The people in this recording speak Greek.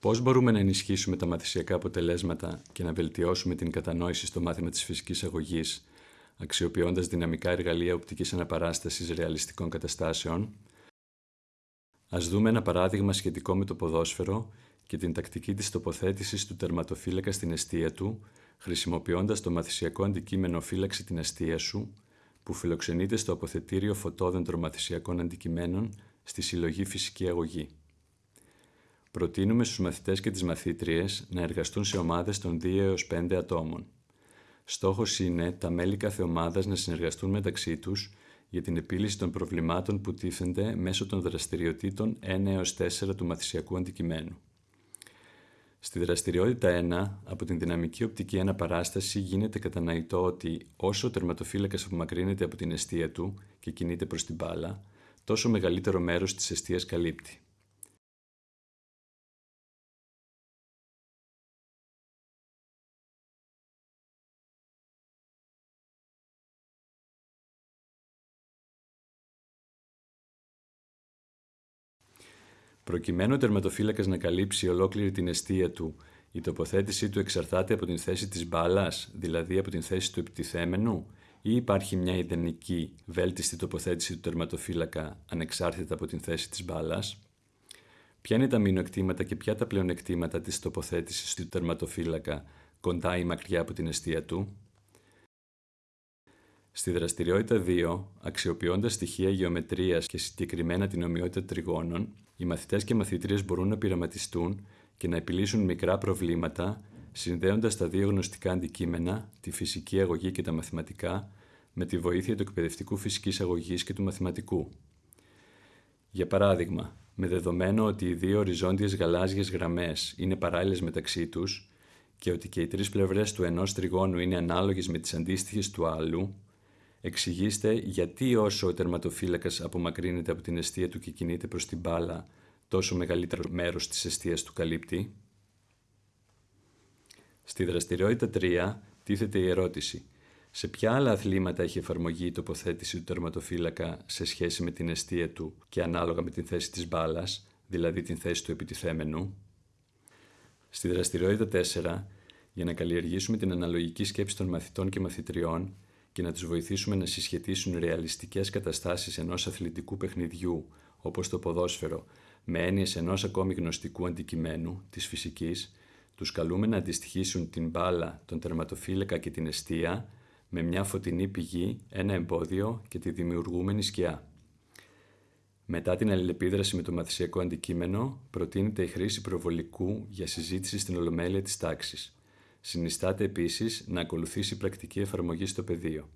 Πώς μπορούμε να ενισχύσουμε τα μαθησιακά αποτελέσματα και να βελτιώσουμε την κατανόηση στο μάθημα της φυσικής αγωγής, αξιοποιώντας δυναμικά εργαλεία οπτικής αναπαράστασης ρεαλιστικών καταστάσεων; Ας δούμε ένα παράδειγμα σχετικό με το ποδόσφαιρο και την τακτική της τοποθέτησης του τερματοφύλακα στην αιστεία του, χρησιμοποιώντας το μαθησιακό αντικείμενο φύλαξη την αιστεία σου, που φιλοξενείται στο αποθετήριο φωτόδεντρο μαθησιακών αντικειμένων στη συλλογή φυσική αγωγή. Προτείνουμε στους μαθητές και τις μαθήτριες να εργαστούν σε ομάδες των 2 έως 5 ατόμων. Στόχος είναι τα μέλη κάθε ομάδας να συνεργαστούν μεταξύ τους για την επίλυση των προβλημάτων που τίθενται μέσω των δραστηριοτήτων 1 έως 4 του μαθησιακού αντικειμένου. Στη δραστηριότητα 1, από την δυναμική οπτική αναπαράσταση γίνεται κατανοητό ότι όσο ο τερματοφύλακας απομακρύνεται από την αιστεία του και κινείται προς την μπάλα, τόσο μεγαλύτερο μέρος της αιστείας καλύπτει. Προκειμένου ο τερματοφύλακας να καλύψει ολόκληρη την αιστεία του, η τοποθέτησή του εξαρτάται από την θέση της μπάλας, δηλαδή από την θέση του επιτιθέμενου, ή υπάρχει μια ιδανική, βέλτιστη τοποθέτηση του τερματοφύλακα ανεξάρτητα από την θέση της μπάλας; Ποια είναι τα μειονεκτήματα και ποια τα πλεονεκτήματα της τοποθέτησης του τερματοφύλακα κοντά ή μακριά από την αιστεία του; Στη δραστηριότητα 2, αξιοποιώντας στοιχεία γεωμετρίας και συγκεκριμένα την ομοιότητα τριγώνων, οι μαθητές και μαθητρίες μπορούν να πειραματιστούν και να επιλύσουν μικρά προβλήματα, συνδέοντας τα δύο γνωστικά αντικείμενα, τη φυσική αγωγή και τα μαθηματικά, με τη βοήθεια του εκπαιδευτικού φυσικής αγωγής και του μαθηματικού. Για παράδειγμα, με δεδομένο ότι οι δύο οριζόντιες γαλάζιες γραμμές είναι παράλληλες μεταξύ τους και ότι και οι τρεις πλευρές του ενός τριγώνου είναι ανάλογες με τις αντίστοιχες του άλλου, Εξηγήστε γιατί όσο ο τερματοφύλακας απομακρύνεται από την αιστεία του και κινείται προς την μπάλα, τόσο μεγαλύτερο μέρος της αιστείας του καλύπτει. Στη δραστηριότητα 3 τίθεται η ερώτηση σε ποια άλλα αθλήματα έχει εφαρμογή η τοποθέτηση του τερματοφύλακα σε σχέση με την αιστεία του και ανάλογα με την θέση της μπάλας, δηλαδή την θέση του επιτιθέμενου; Στη δραστηριότητα 4, για να καλλιεργήσουμε την αναλογική σκέψη των μαθητών και μαθητριών, και να τους βοηθήσουμε να συσχετίσουν ρεαλιστικές καταστάσεις ενός αθλητικού παιχνιδιού, όπως το ποδόσφαιρο, με έννοιες ενός ακόμη γνωστικού αντικειμένου, της φυσικής, τους καλούμε να αντιστοιχίσουν την μπάλα, τον τερματοφύλακα και την αιστεία με μια φωτεινή πηγή, ένα εμπόδιο και τη δημιουργούμενη σκιά. Μετά την αλληλεπίδραση με το μαθησιακό αντικείμενο, προτείνεται η χρήση προβολικού για συζήτηση στην ολομέλεια της τάξης. Συνιστάται επίσης να ακολουθήσει πρακτική εφαρμογή στο πεδίο.